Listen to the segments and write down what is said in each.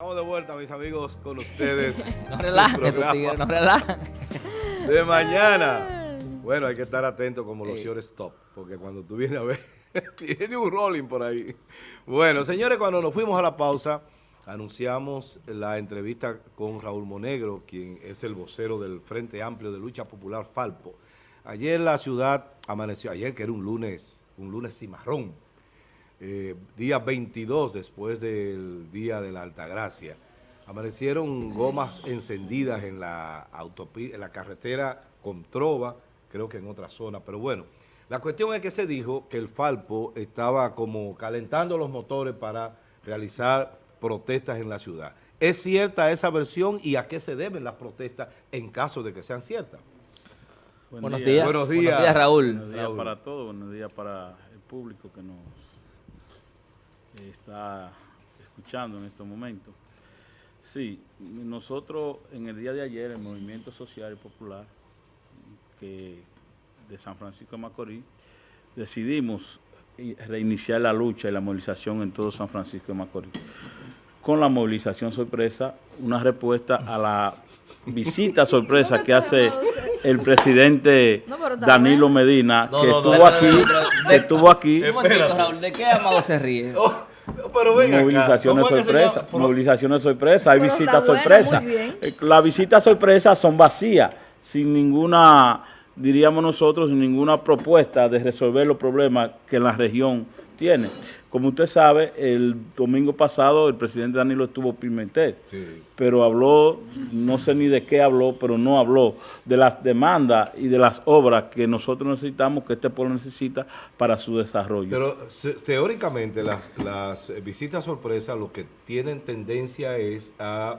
Estamos de vuelta, mis amigos, con ustedes. no tigres, no relajen. De mañana. Bueno, hay que estar atento como los short stop, porque cuando tú vienes a ver, tiene un rolling por ahí. Bueno, señores, cuando nos fuimos a la pausa, anunciamos la entrevista con Raúl Monegro, quien es el vocero del Frente Amplio de Lucha Popular Falpo. Ayer la ciudad amaneció, ayer que era un lunes, un lunes cimarrón, eh, día 22 después del día de la Altagracia. Amanecieron gomas encendidas en la, autopi- en la carretera con Trova, creo que en otra zona, pero bueno. La cuestión es que se dijo que el Falpo estaba como calentando los motores para realizar protestas en la ciudad. ¿Es cierta esa versión y a qué se deben las protestas en caso de que sean ciertas? Buen Buenos día. días. Buenos Buenos días. días, Raúl. Buenos días Raúl. para todos, buenos días para el público que nos está escuchando en estos momentos. Sí, nosotros en el día de ayer, el Movimiento Social y Popular que de San Francisco de Macorís, decidimos reiniciar la lucha y la movilización en todo San Francisco de Macorís. Con la movilización sorpresa, una respuesta a la visita sorpresa que hace el presidente Danilo. Medina, que estuvo aquí, que estuvo aquí. Un momentito, Espérate. Raúl, ¿de qué Amado se ríe? Pero venga acá, Movilizaciones ¿cómo es que se sorpresa? Pero- movilizaciones sorpresa, hay visitas buena, sorpresa. Eh, Las visitas sorpresas son vacías, sin ninguna, diríamos nosotros, sin ninguna propuesta de resolver los problemas que la región tiene. Como usted sabe, el domingo pasado el presidente Danilo estuvo en Pimentel, Sí. pero habló, no sé ni de qué habló, pero no habló de las demandas y de las obras que nosotros necesitamos, que este pueblo necesita para su desarrollo. Pero teóricamente las, las visitas sorpresa lo que tienen tendencia es a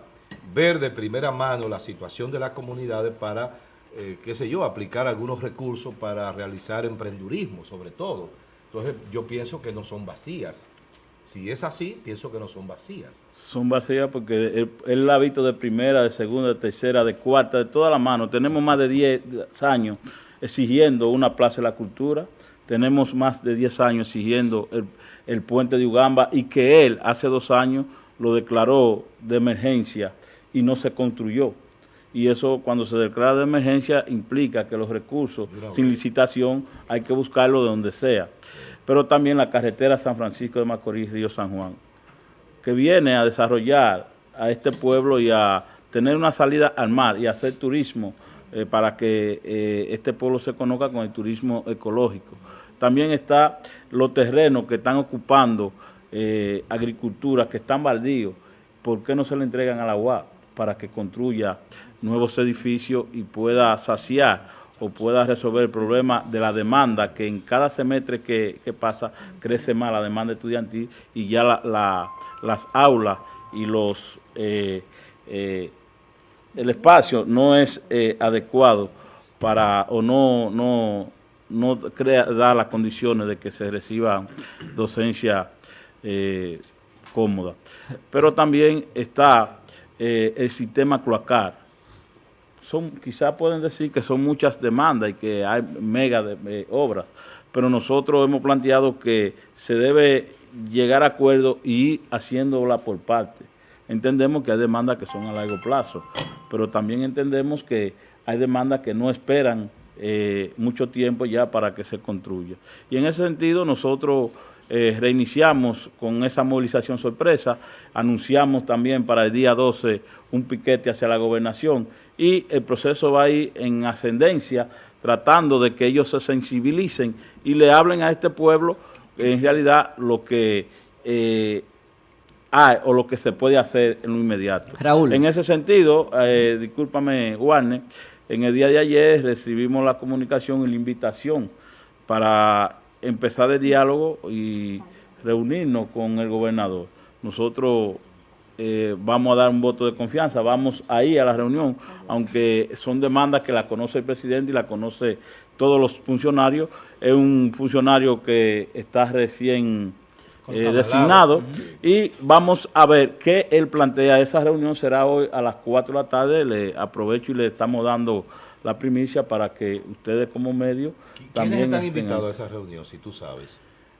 ver de primera mano la situación de las comunidades para, eh, qué sé yo, aplicar algunos recursos para realizar emprendurismo, sobre todo. Entonces yo pienso que no son vacías. Si es así, pienso que no son vacías. Son vacías porque él, la ha visto de primera, de segunda, de tercera, de cuarta, de toda la mano. Tenemos más de 10 años exigiendo una plaza de la cultura. Tenemos más de 10 años exigiendo el puente de Ugamba y que él hace dos años lo declaró de emergencia y no se construyó. Y eso cuando se declara de emergencia implica que los recursos sin licitación hay que buscarlo de donde sea. Pero también la carretera San Francisco de Macorís, Río San Juan que viene a desarrollar a este pueblo y a tener una salida al mar y hacer turismo eh, para que eh, este pueblo se conozca con el turismo ecológico. También está los terrenos que están ocupando eh, agricultura, que están baldíos. ¿Por qué no se le entregan a la UAP para que construya nuevos edificios y pueda saciar o pueda resolver el problema de la demanda, que en cada semestre que, pasa crece más la demanda estudiantil y ya la- la- las aulas y los eh, eh, el espacio no es eh, adecuado para o no no no crea da las condiciones de que se reciba docencia cómoda. Pero también está el sistema cloacal son quizás pueden decir que son muchas demandas y que hay mega eh, obras, pero nosotros hemos planteado que se debe llegar a acuerdo y ir haciéndola por parte. Entendemos que hay demandas que son a largo plazo, pero también entendemos que hay demandas que no esperan eh, mucho tiempo ya para que se construya. Y en ese sentido nosotros eh, reiniciamos con esa movilización sorpresa, anunciamos también para el día 12 un piquete hacia la gobernación y el proceso va a ir en ascendencia tratando de que ellos se sensibilicen y le hablen a este pueblo en realidad lo que eh, hay o lo que se puede hacer en lo inmediato. Raúl. En ese sentido, eh, discúlpame, Warner, en el día de ayer recibimos la comunicación y la invitación para empezar el diálogo y reunirnos con el gobernador. Nosotros eh, vamos a dar un voto de confianza, vamos a ir a la reunión, aunque son demandas que la conoce el presidente y la conoce todos los funcionarios. Es un funcionario que está recién eh, designado y vamos a ver qué él plantea. Esa reunión será hoy a las 4 de la tarde. Le aprovecho y le estamos dando la primicia para que ustedes como medio ¿Quiénes también están estén invitados a ahí. esa reunión, si tú sabes?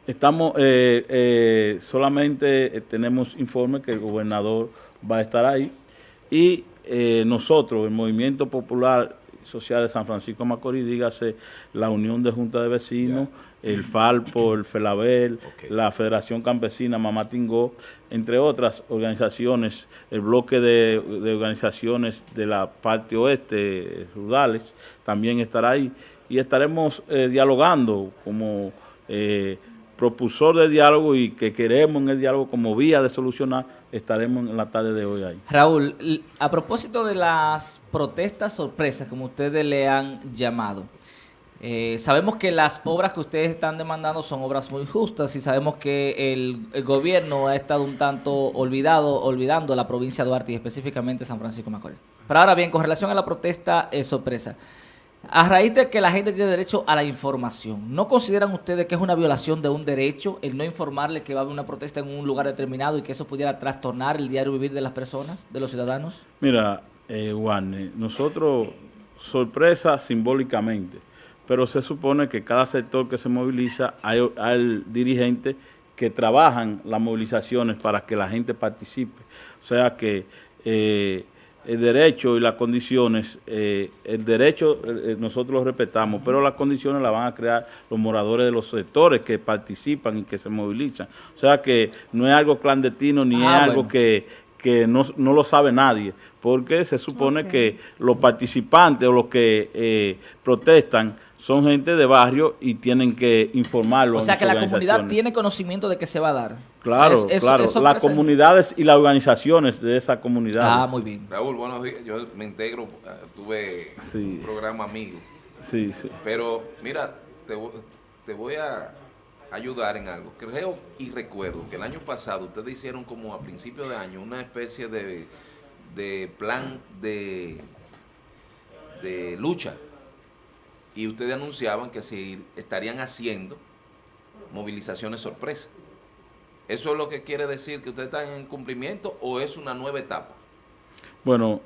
Estamos, eh, eh, solamente eh, tenemos informe que el gobernador va a estar ahí. Y eh, nosotros, el Movimiento Popular Social de San Francisco Macorís, dígase la Unión de Junta de Vecinos, el Falpo, el FELABEL, la Federación Campesina Mamá Tingó, entre otras organizaciones, el bloque de, de organizaciones de la parte oeste, rurales, también estará ahí. Y estaremos dialogando como eh, propulsor de diálogo y que queremos en el diálogo como vía de solucionar, estaremos en la tarde de hoy ahí. Raúl, a propósito de las protestas sorpresas, como ustedes le han llamado, eh, sabemos que las obras que ustedes están demandando son obras muy justas y sabemos que el, gobierno ha estado un tanto olvidado, olvidando la provincia de Duarte y específicamente San Francisco Macorís. Pero ahora bien, con relación a la protesta eh, sorpresa, a raíz de que la gente tiene derecho a la información, ¿no consideran ustedes que es una violación de un derecho el no informarle que va a haber una protesta en un lugar determinado y que eso pudiera trastornar el diario vivir de las personas, de los ciudadanos? Mira, eh, Warner, nosotros, sorpresa simbólicamente, pero se supone que cada sector que se moviliza hay, hay dirigentes que trabajan las movilizaciones para que la gente participe. O sea que eh, el derecho y las condiciones, eh, el derecho eh, nosotros lo respetamos, pero las condiciones las van a crear los moradores de los sectores que participan y que se movilizan. O sea que no es algo clandestino ni Ah, es algo bueno. que que no, no lo sabe nadie, porque se supone que los participantes o los que eh, protestan son gente de barrio y tienen que informarlo. O sea que la comunidad tiene conocimiento de que se va a dar. Claro, Es- es- claro, las comunidades y las organizaciones de esa comunidad. Ah, muy bien. Raúl, buenos días. Yo me integro, eh, tuve Sí. un programa amigo. Sí, sí. Pero mira, te, te voy a ayudar en algo. Creo y recuerdo que el año pasado ustedes hicieron como a principio de año una especie de, de plan de, de lucha. Y ustedes anunciaban que se estarían haciendo movilizaciones sorpresa. ¿Eso es lo que quiere decir que ustedes están en cumplimiento o es una nueva etapa? Bueno,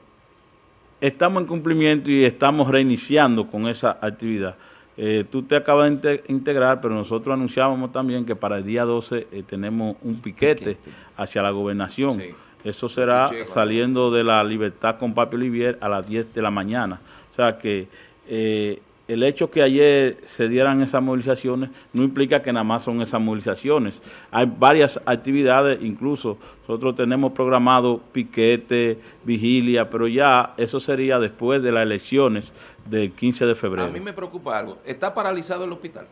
estamos en cumplimiento y estamos reiniciando con esa actividad. Eh, tú te acabas de inte- integrar, pero nosotros anunciábamos también que para el día 12 eh, tenemos un piquete, piquete. hacia la gobernación. Sí. Eso será saliendo de la Libertad con Papi Olivier a las 10 de la mañana. O sea que eh, el hecho que ayer se dieran esas movilizaciones no implica que nada más son esas movilizaciones. Hay varias actividades, incluso nosotros tenemos programado piquete, vigilia, pero ya eso sería después de las elecciones del 15 de febrero. A mí me preocupa algo. ¿Está paralizado el hospital?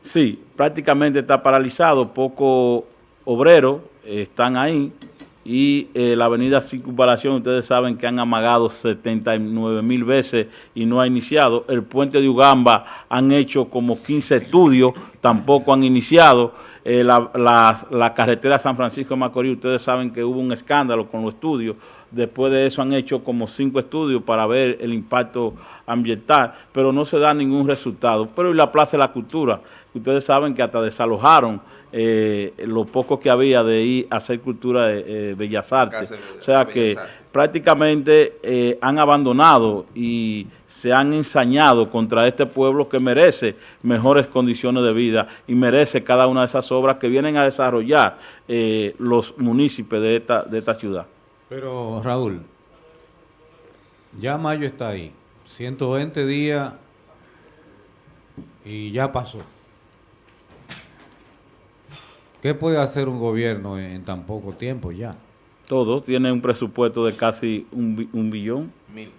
Sí, prácticamente está paralizado, pocos obreros eh, están ahí y eh, la avenida Circunvalación, ustedes saben que han amagado 79 mil veces y no ha iniciado. El puente de Ugamba han hecho como 15 estudios, tampoco han iniciado. Eh, la, la- carretera San Francisco de Macorís, ustedes saben que hubo un escándalo con los estudios. Después de eso han hecho como cinco estudios para ver el impacto ambiental, pero no se da ningún resultado. Pero y la Plaza de la Cultura, ustedes saben que hasta desalojaron eh, lo poco que había de ir a hacer cultura de eh, Bellas Artes. Casa O sea que Artes. prácticamente eh, han abandonado y se han ensañado contra este pueblo que merece mejores condiciones de vida y merece cada una de esas obras que vienen a desarrollar eh, los municipios de esta, de esta ciudad. Pero Raúl, ya mayo está ahí, 120 días y ya pasó. ¿Qué puede hacer un gobierno en, en tan poco tiempo ya? Todos tienen un presupuesto de casi un, bi- un billón. Mil.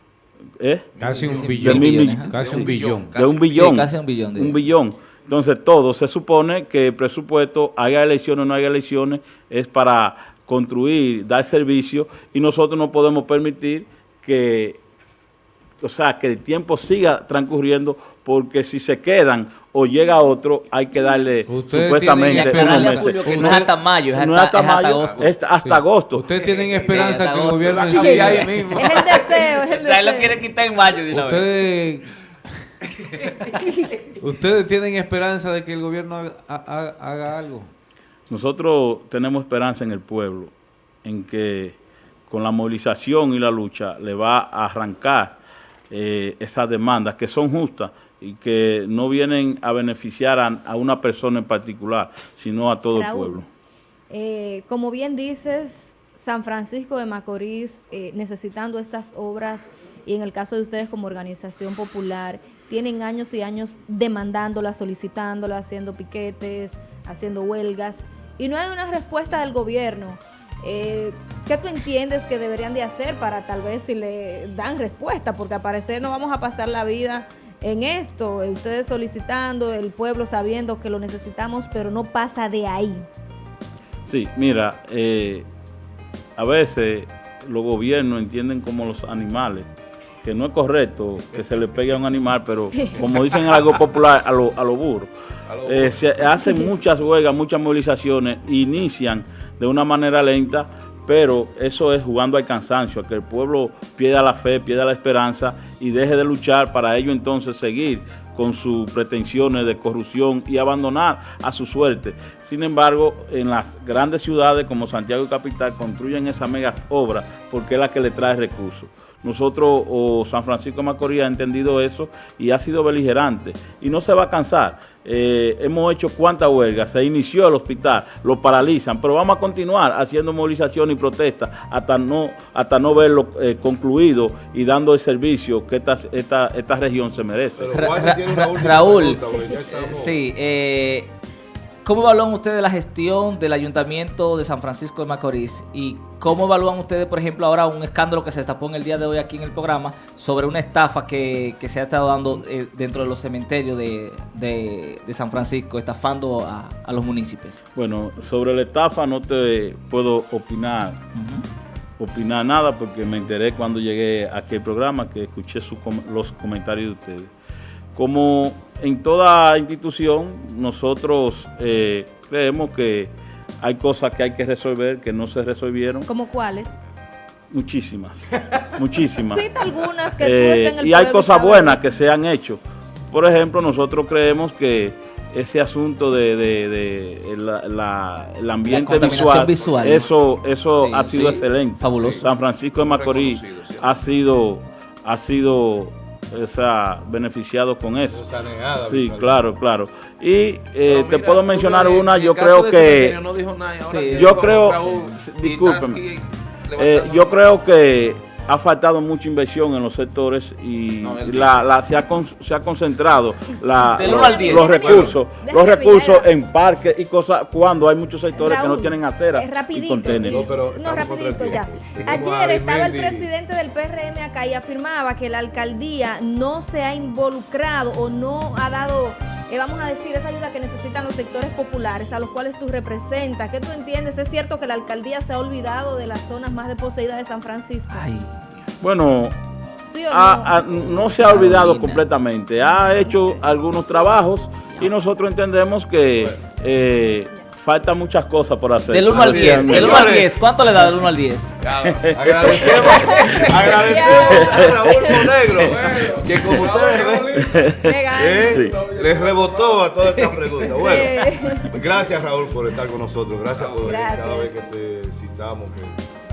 ¿Eh? Casi un billón. Casi De un billón. de un Casi- billón. sí, casi un billón Un billón. Entonces, todo se supone que el presupuesto, haya elecciones o no haya elecciones, es para construir, dar servicio, y nosotros no podemos permitir que, o sea, que el tiempo siga transcurriendo, porque si se quedan o llega otro, hay que darle Ustedes supuestamente unos meses. Julio que no Usted- es hasta mayo, es No hasta, es hasta es hasta mayo, agosto. es hasta Sí. agosto. Ustedes tienen esperanza que el gobierno sí- cambia ahí mismo. Es el deseo, es el O sea, lo deseo. quiere quitar en mayo. Ustedes, ustedes tienen esperanza de que el gobierno haga, haga- haga algo. Nosotros tenemos esperanza en el pueblo, en que con la movilización y la lucha le va a arrancar eh, esas demandas que son justas y que no vienen a beneficiar a, a una persona en particular, sino a todo el pueblo. eh, como bien dices, San Francisco de Macorís eh, necesitando estas obras y en el caso de ustedes como organización popular, tienen años y años demandándolas, solicitándolas, haciendo piquetes, haciendo huelgas y no hay una respuesta del gobierno. Eh, ¿Qué tú entiendes que deberían de hacer para tal vez si le dan respuesta? Porque al parecer no vamos a pasar la vida en esto, ustedes solicitando, el pueblo sabiendo que lo necesitamos, pero no pasa de ahí. Sí, mira, eh, a veces los gobiernos entienden como los animales, que no es correcto que se le pegue a un animal, pero como dicen en algo popular, a los a lo burros. Eh, se hacen muchas huelgas, muchas movilizaciones, inician de una manera lenta, pero eso es jugando al cansancio, a que el pueblo pierda la fe, pierda la esperanza y deje de luchar para ello entonces seguir con sus pretensiones de corrupción y abandonar a su suerte. Sin embargo, en las grandes ciudades como Santiago y Capital construyen esas megas obras porque es la que le trae recursos. Nosotros, o San Francisco de Macorís, ha entendido eso y ha sido beligerante y no se va a cansar. Eh, hemos hecho cuantas huelgas, se inició el hospital, lo paralizan, pero vamos a continuar haciendo movilización y protesta hasta no, hasta no verlo eh, concluido y dando el servicio que esta, esta, esta región se merece. Pero Ra- Raúl, pregunta, estamos- Eh, Sí, eh, ¿cómo evalúan ustedes la gestión del Ayuntamiento de San Francisco de Macorís? ¿Y cómo evalúan ustedes, por ejemplo, ahora un escándalo que se destapó en el día de hoy aquí en el programa sobre una estafa que, que se ha estado dando eh, dentro de los cementerios de, de- de San Francisco, estafando a, a los municipios? Bueno, sobre la estafa no te puedo opinar, opinar nada porque me enteré cuando llegué aquí al programa que escuché su los comentarios de ustedes. Como en toda institución, nosotros eh, creemos que hay cosas que hay que resolver que no se resolvieron, ¿Como cuáles? muchísimas, muchísimas. Cita algunas que tú Eh, el y hay cosas buenas que se han hecho. Por ejemplo, nosotros creemos que ese asunto de, de- de la- la- el ambiente visual, visual. eso, eso Sí, ha sido sí. excelente. Fabuloso. San Francisco de Macorís ha sido, ha sido o sea, beneficiado con eso. Sí, claro, claro. Y eh, te puedo mencionar una, yo creo que... Cementerio No dijo nada, ahora Sí. que Yo creo- discúlpeme. Eh, yo creo que ha faltado mucha inversión en los sectores y No, la, la- se, ha con- se ha concentrado la- los, recursos, los recursos en parques y cosas cuando hay muchos sectores que no tienen aceras y contenedores. No, pero no, rapidito ya. Ayer estaba el presidente del PRM acá y afirmaba que la alcaldía no se ha involucrado o no ha dado, eh, vamos a decir, esa ayuda que necesitan los sectores populares a los cuales tú representas. ¿Qué tú entiendes? ¿Es cierto que la alcaldía se ha olvidado de las zonas más desposeídas de San Francisco? Ay, Bueno, ¿Sí o no? se ha olvidado Carolina. completamente, ha hecho algunos trabajos y nosotros entendemos que eh, faltan muchas cosas por hacer. del 1 al Así 10, es, del 1 al señores. 10, ¿cuánto le da del 1 al 10? Agradecemos, agradecemos a Raúl Monegro, que como ustedes ven, Legal. eh, les rebotó a todas estas preguntas. Bueno, gracias Raúl por estar con nosotros, gracias por venir Gracias. cada vez que te citamos. que